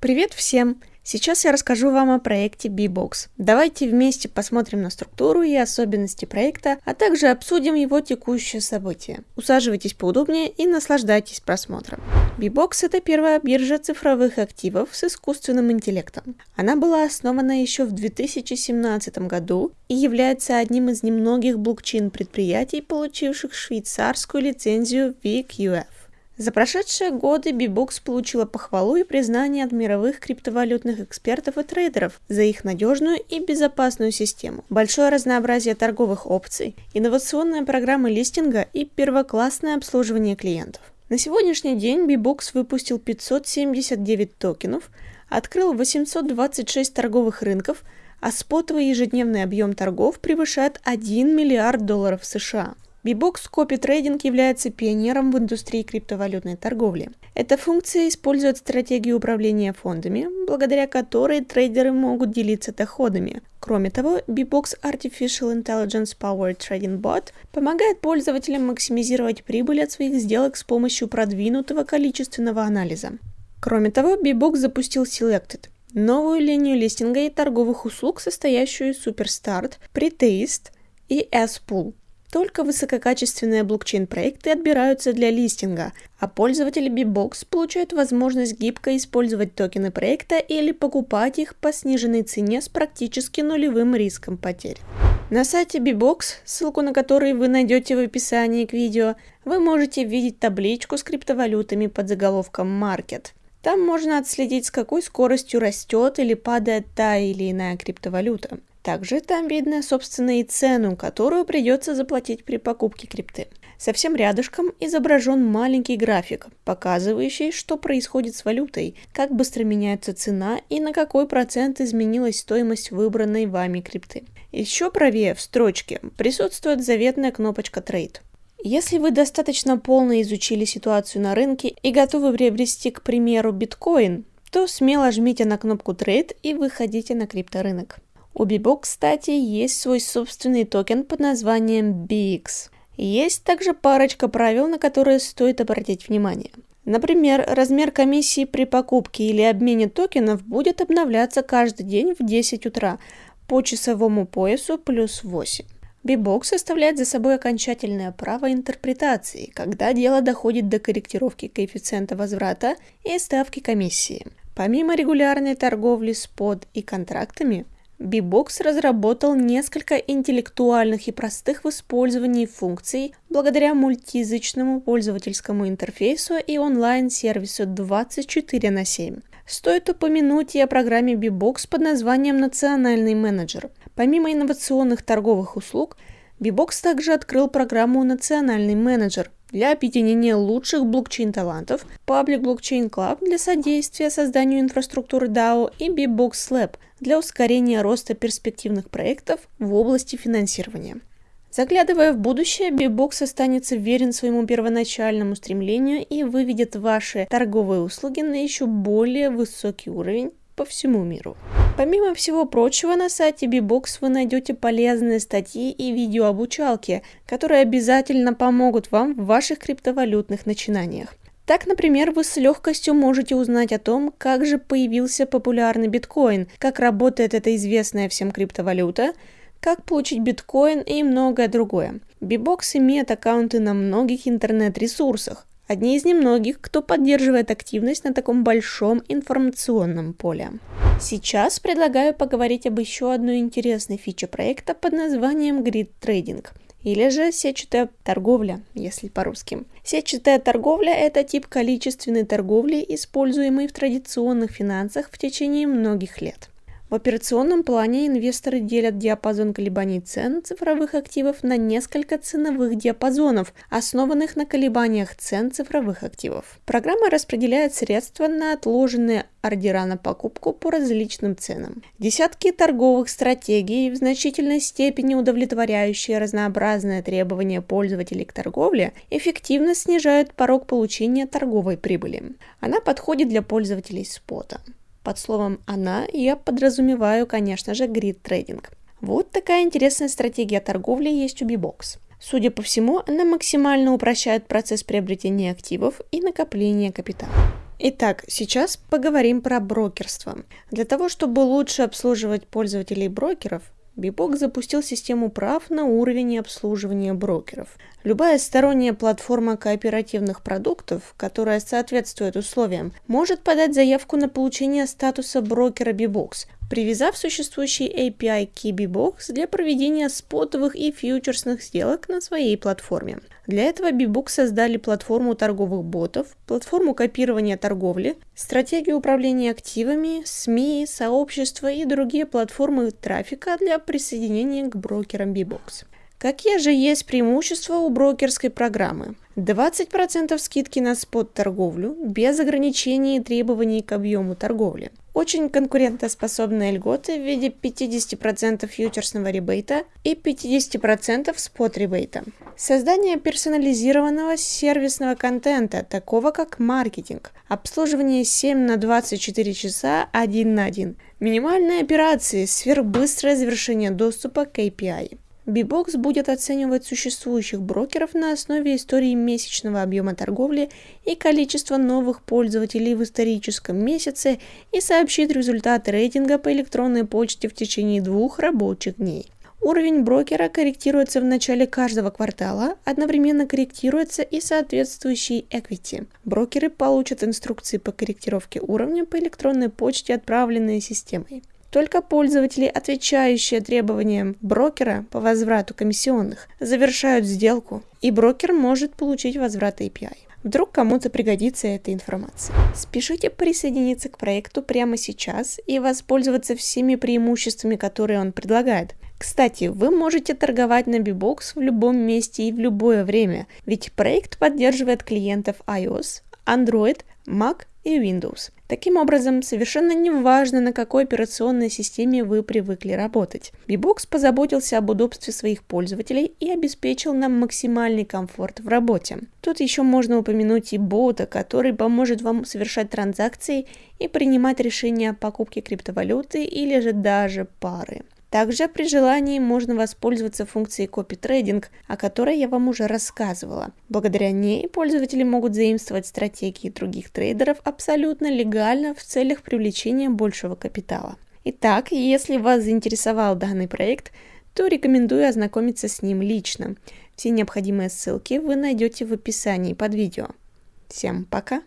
Привет всем! Сейчас я расскажу вам о проекте B-Box. Давайте вместе посмотрим на структуру и особенности проекта, а также обсудим его текущее событие. Усаживайтесь поудобнее и наслаждайтесь просмотром. B-Box – это первая биржа цифровых активов с искусственным интеллектом. Она была основана еще в 2017 году и является одним из немногих блокчейн-предприятий, получивших швейцарскую лицензию VQF. За прошедшие годы Bbox получила похвалу и признание от мировых криптовалютных экспертов и трейдеров за их надежную и безопасную систему, большое разнообразие торговых опций, инновационная программа листинга и первоклассное обслуживание клиентов. На сегодняшний день Bbox выпустил 579 токенов, открыл 826 торговых рынков, а спотовый ежедневный объем торгов превышает 1 миллиард долларов США. Bbox Copy Trading является пионером в индустрии криптовалютной торговли. Эта функция использует стратегию управления фондами, благодаря которой трейдеры могут делиться доходами. Кроме того, Bbox Artificial Intelligence Powered Trading Bot помогает пользователям максимизировать прибыль от своих сделок с помощью продвинутого количественного анализа. Кроме того, Bbox запустил Selected, новую линию листинга и торговых услуг, состоящую из Superstart, Pretaste и S-Pool. Только высококачественные блокчейн-проекты отбираются для листинга, а пользователи Bbox получают возможность гибко использовать токены проекта или покупать их по сниженной цене с практически нулевым риском потерь. На сайте Bbox, ссылку на который вы найдете в описании к видео, вы можете видеть табличку с криптовалютами под заголовком Market. Там можно отследить, с какой скоростью растет или падает та или иная криптовалюта. Также там видно, собственно, и цену, которую придется заплатить при покупке крипты. Совсем рядышком изображен маленький график, показывающий, что происходит с валютой, как быстро меняется цена и на какой процент изменилась стоимость выбранной вами крипты. Еще правее в строчке присутствует заветная кнопочка Trade. Если вы достаточно полно изучили ситуацию на рынке и готовы приобрести, к примеру, биткоин, то смело жмите на кнопку Trade и выходите на крипторынок. У Bbox, кстати, есть свой собственный токен под названием BX. Есть также парочка правил, на которые стоит обратить внимание. Например, размер комиссии при покупке или обмене токенов будет обновляться каждый день в 10 утра по часовому поясу плюс 8. Bbox оставляет за собой окончательное право интерпретации, когда дело доходит до корректировки коэффициента возврата и ставки комиссии. Помимо регулярной торговли с под и контрактами, Bbox разработал несколько интеллектуальных и простых в использовании функций благодаря мультиязычному пользовательскому интерфейсу и онлайн-сервису 24 на 7. Стоит упомянуть и о программе Bbox под названием «Национальный менеджер». Помимо инновационных торговых услуг, Bbox также открыл программу «Национальный менеджер», для объединения лучших блокчейн-талантов, Public Blockchain Club для содействия созданию инфраструктуры DAO и BBox Lab для ускорения роста перспективных проектов в области финансирования. Заглядывая в будущее, BBox останется верен своему первоначальному стремлению и выведет ваши торговые услуги на еще более высокий уровень по всему миру. Помимо всего прочего, на сайте Bbox вы найдете полезные статьи и видеообучалки, которые обязательно помогут вам в ваших криптовалютных начинаниях. Так, например, вы с легкостью можете узнать о том, как же появился популярный биткоин, как работает эта известная всем криптовалюта, как получить биткоин и многое другое. Bbox имеет аккаунты на многих интернет-ресурсах, Одни из немногих, кто поддерживает активность на таком большом информационном поле. Сейчас предлагаю поговорить об еще одной интересной фиче проекта под названием Grid Trading или же сетчатая торговля, если по-русски. Сетчатая торговля – это тип количественной торговли, используемый в традиционных финансах в течение многих лет. В операционном плане инвесторы делят диапазон колебаний цен цифровых активов на несколько ценовых диапазонов, основанных на колебаниях цен цифровых активов. Программа распределяет средства на отложенные ордера на покупку по различным ценам. Десятки торговых стратегий, в значительной степени удовлетворяющие разнообразные требования пользователей к торговле, эффективно снижают порог получения торговой прибыли. Она подходит для пользователей спота. Под словом «она» я подразумеваю, конечно же, грид-трейдинг. Вот такая интересная стратегия торговли есть у Bbox. Судя по всему, она максимально упрощает процесс приобретения активов и накопления капитала. Итак, сейчас поговорим про брокерство. Для того, чтобы лучше обслуживать пользователей брокеров, Бибок запустил систему прав на уровень обслуживания брокеров. Любая сторонняя платформа кооперативных продуктов, которая соответствует условиям, может подать заявку на получение статуса брокера Bbox, привязав существующий API KeyBbox для проведения спотовых и фьючерсных сделок на своей платформе. Для этого Bbox создали платформу торговых ботов, платформу копирования торговли, стратегию управления активами, СМИ, сообщества и другие платформы трафика для присоединения к брокерам Bbox. Какие же есть преимущества у брокерской программы? 20% скидки на спот-торговлю без ограничений и требований к объему торговли. Очень конкурентоспособные льготы в виде 50% фьючерсного ребейта и 50% спот-ребейта. Создание персонализированного сервисного контента, такого как маркетинг. Обслуживание 7 на 24 часа 1 на 1. Минимальные операции, сверхбыстрое завершение доступа к API. Bbox будет оценивать существующих брокеров на основе истории месячного объема торговли и количества новых пользователей в историческом месяце и сообщит результаты рейтинга по электронной почте в течение двух рабочих дней. Уровень брокера корректируется в начале каждого квартала, одновременно корректируется и соответствующий equity. Брокеры получат инструкции по корректировке уровня по электронной почте, отправленные системой. Только пользователи, отвечающие требованиям брокера по возврату комиссионных, завершают сделку, и брокер может получить возврат API. Вдруг кому-то пригодится эта информация. Спешите присоединиться к проекту прямо сейчас и воспользоваться всеми преимуществами, которые он предлагает. Кстати, вы можете торговать на Bbox в любом месте и в любое время, ведь проект поддерживает клиентов iOS, Android, Mac и Windows. Таким образом, совершенно не важно, на какой операционной системе вы привыкли работать. Bbox позаботился об удобстве своих пользователей и обеспечил нам максимальный комфорт в работе. Тут еще можно упомянуть и бота, который поможет вам совершать транзакции и принимать решения о покупке криптовалюты или же даже пары. Также при желании можно воспользоваться функцией Trading, о которой я вам уже рассказывала. Благодаря ней пользователи могут заимствовать стратегии других трейдеров абсолютно легально в целях привлечения большего капитала. Итак, если вас заинтересовал данный проект, то рекомендую ознакомиться с ним лично. Все необходимые ссылки вы найдете в описании под видео. Всем пока!